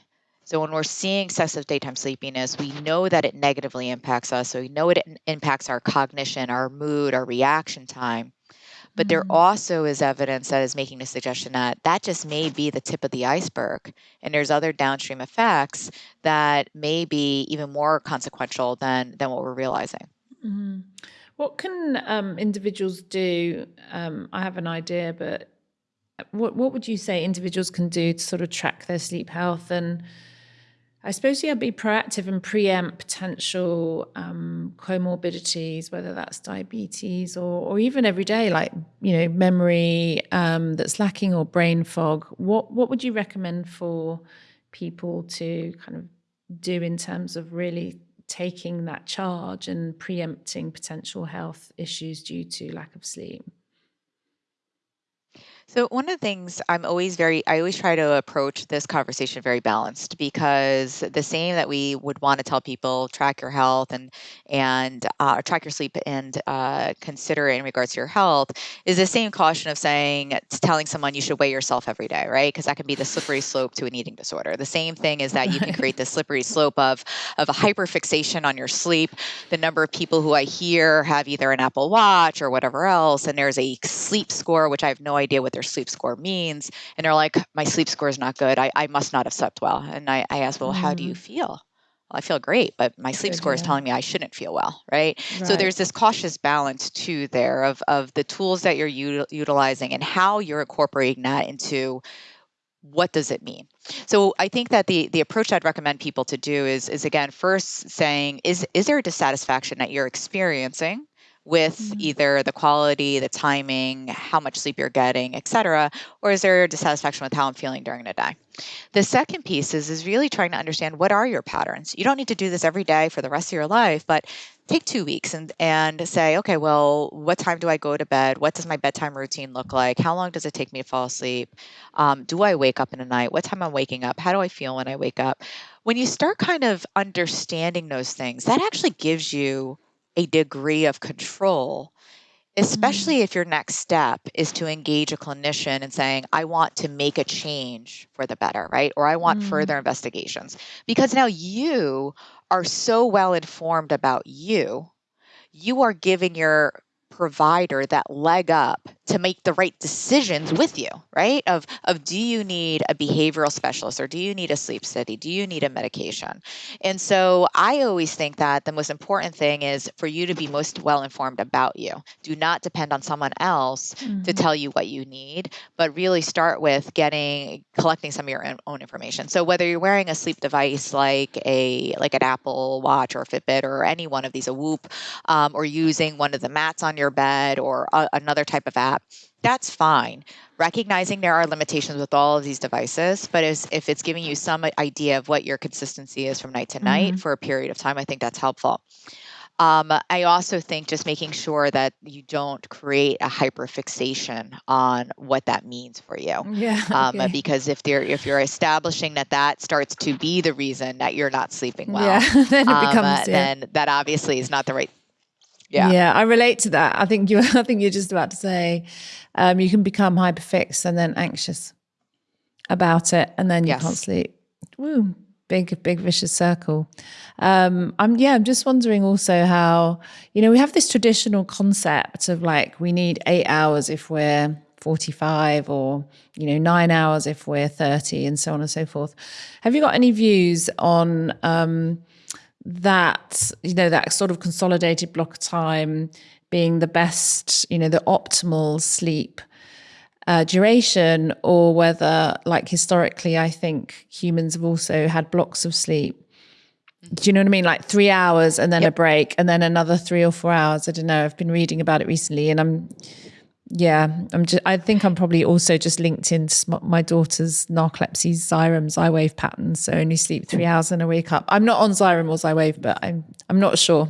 so when we're seeing excessive daytime sleepiness, we know that it negatively impacts us. So we know it impacts our cognition, our mood, our reaction time. But mm-hmm. there also is evidence that is making the suggestion that that just may be the tip of the iceberg. And there's other downstream effects that may be even more consequential than, than what we're realizing. Mm-hmm. What can um, individuals do? Um, I have an idea, but what, what would you say individuals can do to sort of track their sleep health and I suppose, yeah, be proactive and preempt potential um, comorbidities, whether that's diabetes or, or even every day, like, you know, memory um, that's lacking or brain fog. What, what would you recommend for people to kind of do in terms of really taking that charge and preempting potential health issues due to lack of sleep? So one of the things I'm always very I always try to approach this conversation very balanced because the same that we would want to tell people track your health and and uh, track your sleep and uh, consider it in regards to your health is the same caution of saying telling someone you should weigh yourself every day, right? Because that can be the slippery slope to an eating disorder. The same thing is that you can create the slippery slope of of a hyperfixation on your sleep. The number of people who I hear have either an Apple Watch or whatever else, and there's a sleep score which I have no idea what their sleep score means. And they're like, my sleep score is not good. I, I must not have slept well. And I, I asked, well, mm. how do you mm. feel? Well, I feel great, but my sleep score is telling me I shouldn't feel well, right? right? So there's this cautious balance too there of of the tools that you're utilizing and how you're incorporating that into what does it mean so i think that the the approach i'd recommend people to do is is again first saying is is there a dissatisfaction that you're experiencing with mm-hmm. either the quality, the timing, how much sleep you're getting, et cetera, or is there dissatisfaction with how I'm feeling during the day? The second piece is, is really trying to understand what are your patterns. You don't need to do this every day for the rest of your life, but take two weeks and, and say, okay, well, what time do I go to bed? What does my bedtime routine look like? How long does it take me to fall asleep? Um, do I wake up in the night? What time I'm waking up? How do I feel when I wake up? When you start kind of understanding those things, that actually gives you a degree of control especially mm. if your next step is to engage a clinician and saying i want to make a change for the better right or i want mm. further investigations because now you are so well informed about you you are giving your provider that leg up to make the right decisions with you, right? Of of do you need a behavioral specialist or do you need a sleep study? Do you need a medication? And so I always think that the most important thing is for you to be most well informed about you. Do not depend on someone else mm-hmm. to tell you what you need, but really start with getting collecting some of your own information. So whether you're wearing a sleep device like a like an Apple Watch or Fitbit or any one of these, a Whoop, um, or using one of the mats on your bed or a, another type of app that's fine. Recognizing there are limitations with all of these devices, but as, if it's giving you some idea of what your consistency is from night to night mm-hmm. for a period of time, I think that's helpful. Um, I also think just making sure that you don't create a hyperfixation on what that means for you. Yeah. Um. Because if you're if you're establishing that that starts to be the reason that you're not sleeping well, yeah. then it um, becomes. yeah. then that obviously is not the right. Yeah. Yeah, I relate to that. I think you. I think you're just about to say, um, you can become hyperfixed and then anxious about it, and then you Yes. can't sleep. Woo, big, big vicious circle. Um, I'm yeah. I'm just wondering also how you know we have this traditional concept of like we need eight hours if we're 45 or you know nine hours if we're 30 and so on and so forth have you got any views on um, that you know that sort of consolidated block of time being the best you know the optimal sleep uh, duration or whether like historically i think humans have also had blocks of sleep. Do you know what i mean? Like three hours and then a break and then another three or four hours. I don't know. I've been reading about it recently and i'm yeah i'm just i think i'm probably also just linked into my daughter's narcolepsy xyrem Xywav patterns so only sleep three hours and I wake up i'm not on xyrem or Xywav but i'm i'm not sure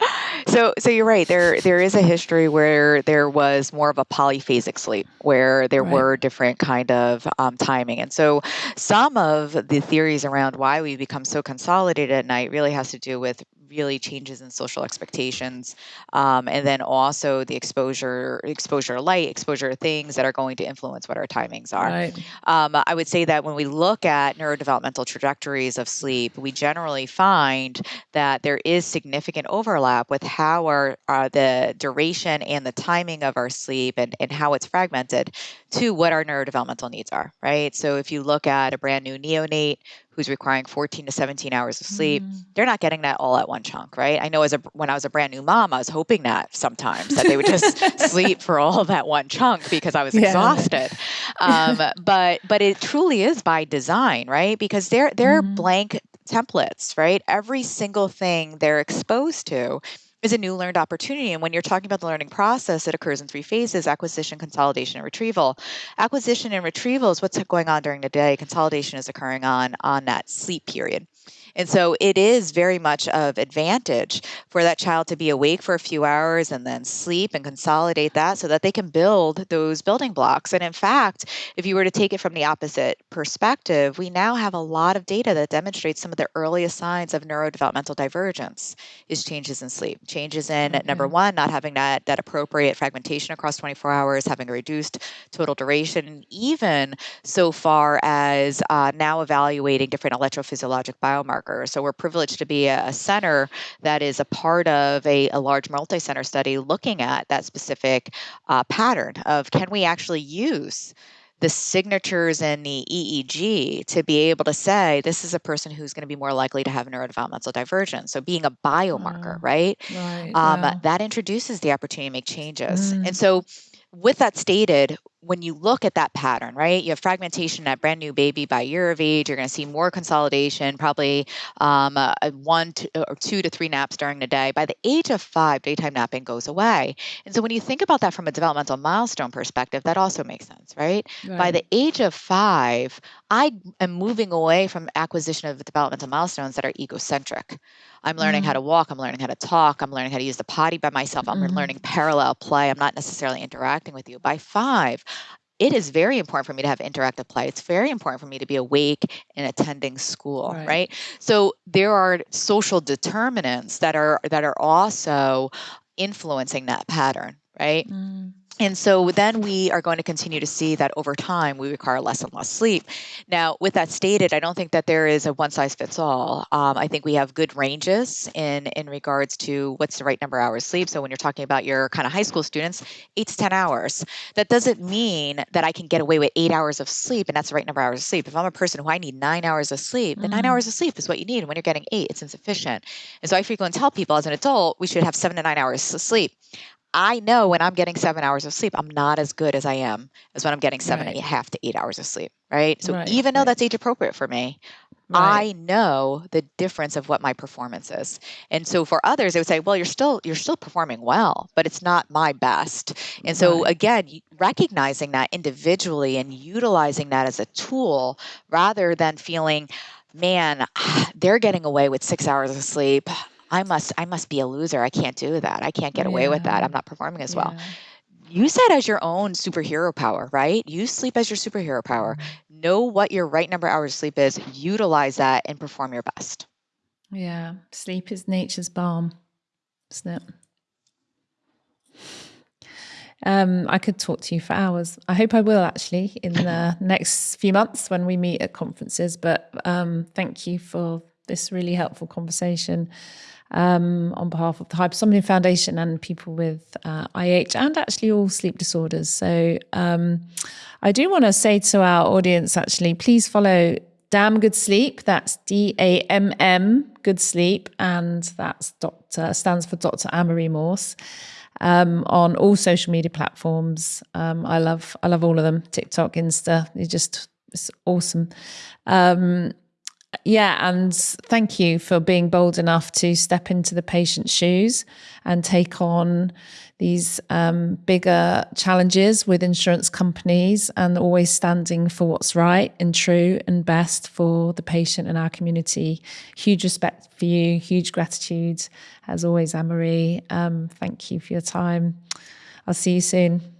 So, so you're right. There, there is a history where there was more of a polyphasic sleep, where there Right. were different kind of um, timing, and so some of the theories around why we become so consolidated at night really has to do with really changes in social expectations, um, and then also the exposure, exposure light, exposure things that are going to influence what our timings are. right Um, I would say that when we look at neurodevelopmental trajectories of sleep, we generally find that there is significant overlap with how our uh, the duration and the timing of our sleep and, and how it's fragmented to what our neurodevelopmental needs are, right? So if you look at a brand new neonate who's requiring 14 to 17 hours of sleep, Mm. they're not getting that all at one chunk, right? I know as a when I was a brand new mom, I was hoping that sometimes that they would just sleep for all that one chunk because I was Yeah. exhausted. Um, but but it truly is by design, right? Because they're they're Mhm. blank templates, right? Every single thing they're exposed to is a new learned opportunity. And when you're talking about the learning process, it occurs in three phases acquisition, consolidation, and retrieval. Acquisition and retrieval is what's going on during the day. Consolidation is occurring on on that sleep period. And so it is very much of advantage for that child to be awake for a few hours and then sleep and consolidate that so that they can build those building blocks. And in fact, if you were to take it from the opposite perspective, we now have a lot of data that demonstrates some of the earliest signs of neurodevelopmental divergence is changes in sleep. Changes in number one, not having that that appropriate fragmentation across 24 hours, having a reduced total duration, and even so far as uh, now evaluating different electrophysiologic biomarkers. So we're privileged to be a, a center that is a part of a, a large multi-center study looking at that specific uh, pattern of can we actually use the signatures in the EEG to be able to say this is a person who's going to be more likely to have neurodevelopmental divergence. So being a biomarker, Wow. right? right um, wow. that introduces the opportunity to make changes. Mm. And so, with that stated, when you look at that pattern, right, you have fragmentation at brand new baby by year of age. You're going to see more consolidation, probably um, uh, uh, one to, or two to three naps during the day. By the age of five, daytime napping goes away. And so, when you think about that from a developmental milestone perspective, that also makes sense, right? By the age of five, I am moving away from acquisition of developmental milestones that are egocentric. I'm learning how Mm. to walk, I'm learning how to talk, I'm learning how to use the potty by myself, I'm Mhm. learning parallel play. I'm not necessarily interacting with you. By five, it is very important for me to have interactive play. It's very important for me to be awake and attending school, Right. right? So there are social determinants that are that are also influencing that pattern, right? Mm. And so then we are going to continue to see that over time we require less and less sleep. Now, with that stated, I don't think that there is a one size fits all. Um, I think we have good ranges in in regards to what's the right number of hours of sleep. So when you're talking about your kind of high school students, eight to ten hours. That doesn't mean that I can get away with eight hours of sleep and that's the right number of hours of sleep. If I'm a person who I need nine hours of sleep, then nine Mm. hours of sleep is what you need. And when you're getting eight, it's insufficient. And so I frequently tell people as an adult, we should have seven to nine hours of sleep. I know when I'm getting seven hours of sleep, I'm not as good as I am as when I'm getting seven and a half to eight hours of sleep. Right. So Right. even though Right. that's age appropriate for me, Right. I know the difference of what my performance is. And so for others, they would say, well, you're still you're still performing well, but it's not my best. And so Right. again, recognizing that individually and utilizing that as a tool rather than feeling, man, they're getting away with six hours of sleep. I must I must be a loser. I can't do that. I can't get away with that. I'm not performing as well. Use that as your own superhero power, right? Use sleep as your superhero power. Mm-hmm. Know what your right number of hours of sleep is, utilize that and perform your best. Yeah, sleep is nature's balm, isn't it? Um, I could talk to you for hours. I hope I will actually in the next few months when we meet at conferences. But um, thank you for this really helpful conversation um, on behalf of the Hypersomnia Foundation and people with uh, IH and actually all sleep disorders. So um, I do want to say to our audience actually, please follow Damn Good Sleep. That's D A M M Good Sleep, and that's Doctor stands for Dr. Anne-Marie Morse. Um, on all social media platforms. Um, I love I love all of them. TikTok, Insta. It's just it's awesome. Um, yeah, and thank you for being bold enough to step into the patient's shoes and take on these um, bigger challenges with insurance companies and always standing for what's right and true and best for the patient and our community. Huge respect for you, huge gratitude as always, Anne Marie. Um, thank you for your time. I'll see you soon.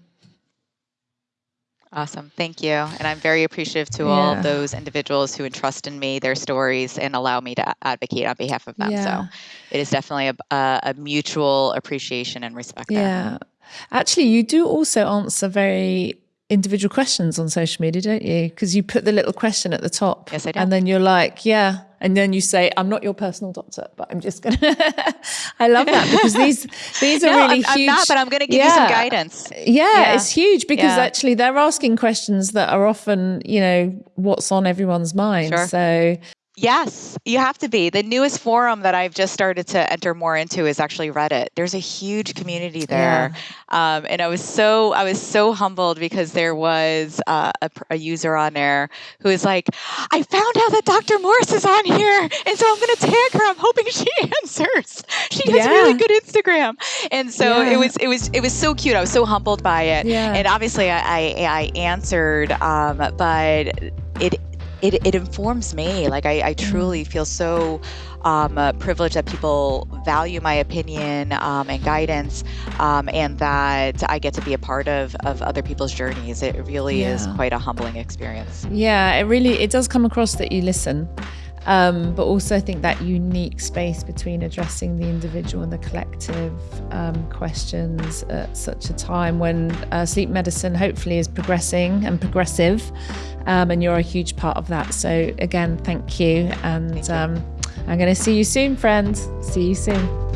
Awesome. Thank you. And I'm very appreciative to yeah. all those individuals who entrust in me, their stories, and allow me to advocate on behalf of them. Yeah. So it is definitely a, a, a mutual appreciation and respect. Yeah. There. Actually, you do also answer very individual questions on social media, don't you? Because you put the little question at the top. Yes, I do. And then you're like, yeah. And then you say, I'm not your personal doctor, but I'm just going to. I love that because these these are no, really I'm, huge. I'm not, but I'm going to give yeah. you some guidance. Yeah, yeah. it's huge because yeah. actually they're asking questions that are often, you know, what's on everyone's mind. Sure. So Yes, you have to be. The newest forum that I've just started to enter more into is actually Reddit. There's a huge community there, yeah. um, and I was so I was so humbled because there was uh, a, a, user on there who was like, "I found out that Dr. Morse is on here, and so I'm going to tag her. I'm hoping she answers. She has yeah. really good Instagram." And so yeah. it was it was it was so cute. I was so humbled by it, and obviously I I, I answered, um, but it it, it informs me. Like I, I truly mm. feel so um, uh, privileged that people value my opinion um, and guidance, um, and that I get to be a part of of other people's journeys. It really yeah. is quite a humbling experience. Yeah, it really it does come across that you listen. Um, but also I think that unique space between addressing the individual and the collective um, questions at such a time when uh, sleep medicine hopefully is progressing and progressive, um, and you're a huge part of that. So again, thank you, and. Um, I'm going to see you soon, friends. See you soon.